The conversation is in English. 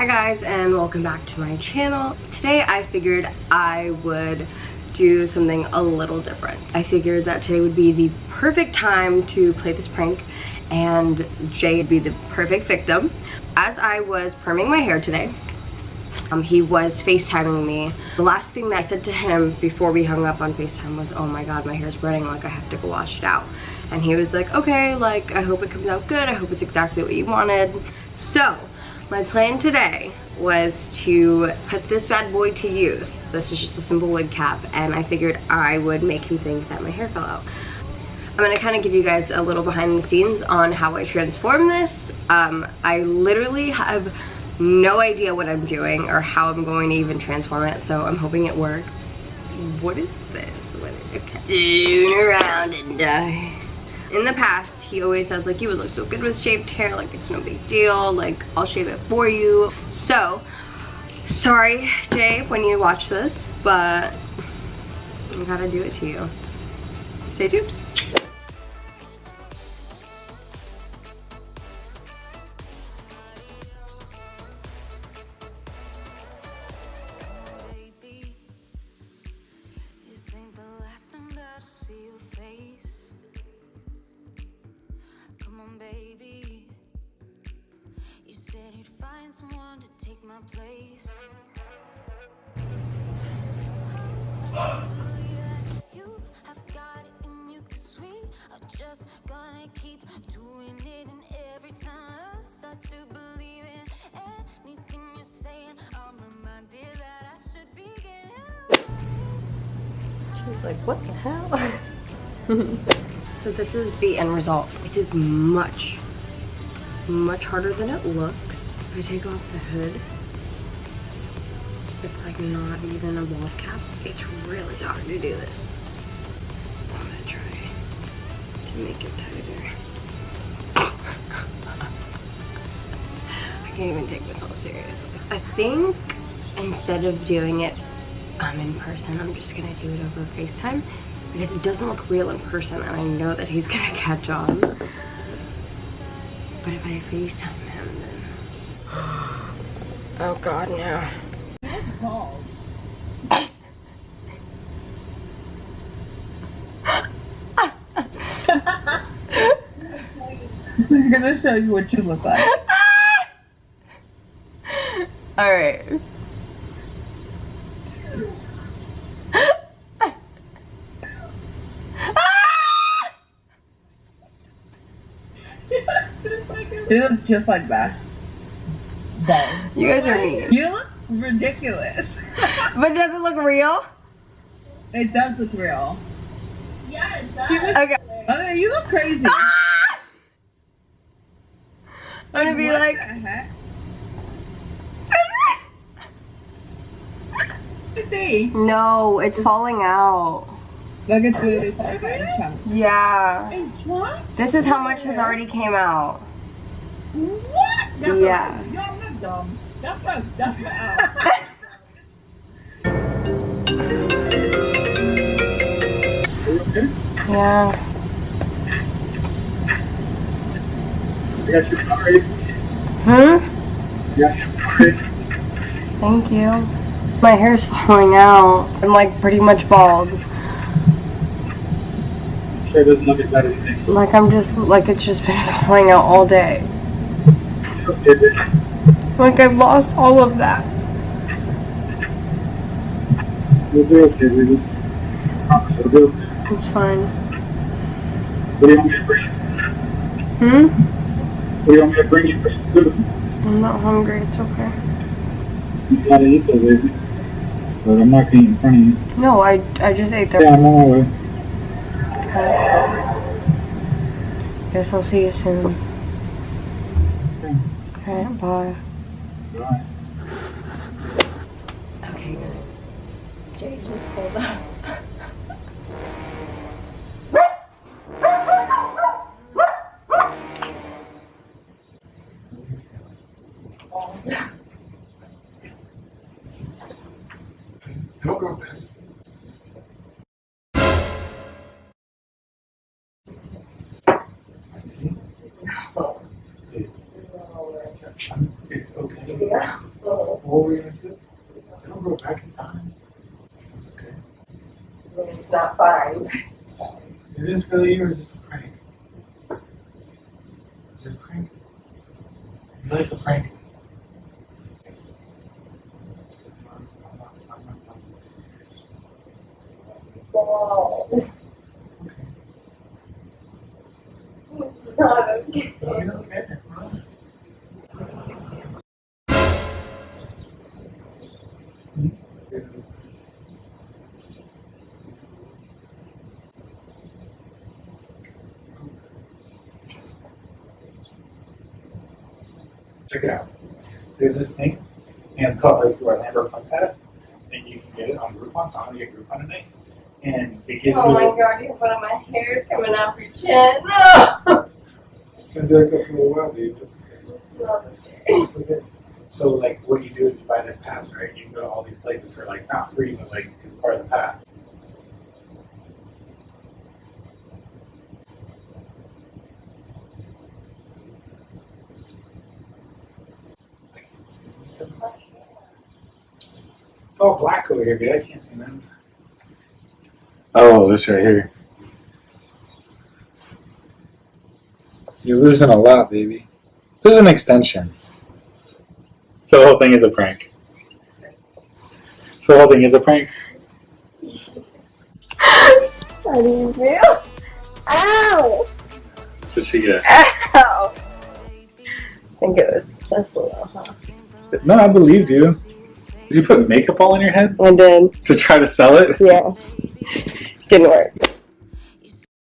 Hi guys and welcome back to my channel. Today I figured I would do something a little different. I figured that today would be the perfect time to play this prank and Jay would be the perfect victim. As I was perming my hair today, um, he was FaceTiming me. The last thing that I said to him before we hung up on FaceTime was, oh my god, my hair's burning, like I have to go wash it out. And he was like, okay, like I hope it comes out good, I hope it's exactly what you wanted. So, my plan today was to put this bad boy to use. This is just a simple wig cap and I figured I would make him think that my hair fell out. I'm gonna kind of give you guys a little behind the scenes on how I transform this. Um, I literally have no idea what I'm doing or how I'm going to even transform it, so I'm hoping it works. What is this? What is, okay. Turn around and die. In the past, he always says like, you would look so good with shaved hair, like it's no big deal, like I'll shave it for you. So, sorry Jay when you watch this, but I gotta do it to you. Stay tuned. Someone to take my place. just gonna keep doing it and every time I start to believe in anything you're saying I'm reminded that I should be getting She's like, what the hell? so this is the end result. This is much, much harder than it looks. If I take off the hood, it's like not even a bald cap. It's really hard to do this. I'm gonna try to make it tighter. I can't even take myself seriously. I think instead of doing it um, in person, I'm just gonna do it over FaceTime because it doesn't look real in person and I know that he's gonna catch on. But if I FaceTime Oh god, now. Who's gonna show you what you look like? Alright. Just like that. You guys are mean. You look ridiculous. but does it look real? It does look real. Yeah, it does. Was, okay. Okay, you look crazy. Ah! I'm gonna be like. See? No, it's falling out. Look at this. Yeah. This is how much has already came out. What? That's yeah. Not, y'all not dumb. That's not that's not out. yeah. Hmm? Thank you. My hair's falling out. I'm like pretty much bald. Sure doesn't look as bad as you Like I'm just, like it's just been falling out all day. Like I've lost all of that. You'll be okay, baby. It's fine. What do you want me to bring you? Hmm? What do you want me to bring you for food? I'm not hungry, it's okay. You gotta eat though, baby. But I'm not gonna eat in front of you. No, I, I just ate there. Yeah, I'm on my way. Okay. Guess I'll see you soon. Okay, bye. Bye. Okay, guys. Jay just pulled up. It's okay. Yeah. What are we gonna do? They don't go back in time. It's okay. It's not fine. Is this really you or is this a prank? Is this a prank? You like a prank? Wow. Okay. It's not okay. It's okay. Check it out. There's this thing, and it's called like the Orlando Fun Pass, and you can get it on Groupon. So I'm gonna get Groupon tonight, and it gives Oh you. my god, you have one of my hairs coming off your chin. No! It's gonna be like that for a little while, dude. It's okay. It's not okay. It's okay. So like, what you do is you buy this pass, right? You can go to all these places for like not free, but like it's part of the pass. It's all black over here, dude. I can't see nothing. Oh, this right here. You're losing a lot, baby. This is an extension. So the whole thing is a prank. So the whole thing is a prank. I didn't feel. Ow! So she get. Ow! I think it was successful though, huh? No, I believed you. Did you put makeup all on your head I did. to try to sell it? Yeah. Didn't work.